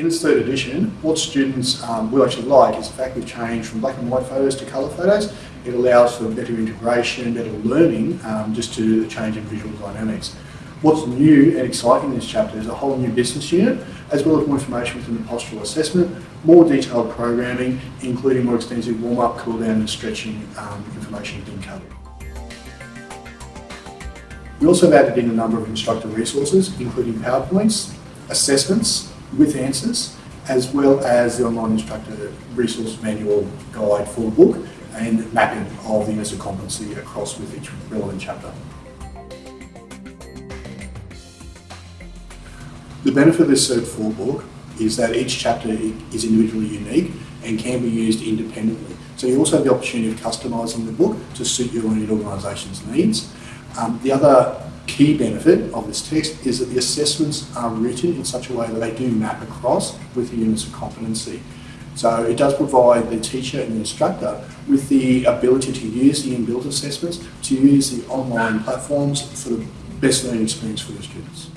In its third edition, what students um, will actually like is the fact we've changed from black and white photos to colour photos. It allows for better integration, better learning, um, just to the change in visual dynamics. What's new and exciting in this chapter is a whole new business unit, as well as more information within the postural assessment, more detailed programming, including more extensive warm-up, cool-down and stretching um, information being covered. We also have added in a number of instructor resources, including PowerPoints, assessments with answers, as well as the online instructor resource manual guide for the book and mapping of the of competency across with each relevant chapter. The benefit of this Cert 4 book is that each chapter is individually unique and can be used independently. So you also have the opportunity of customising the book to suit your own organisation's needs. Um, the other key benefit of this text is that the assessments are written in such a way that they do map across with the units of competency. So it does provide the teacher and the instructor with the ability to use the inbuilt assessments, to use the online platforms for the best learning experience for the students.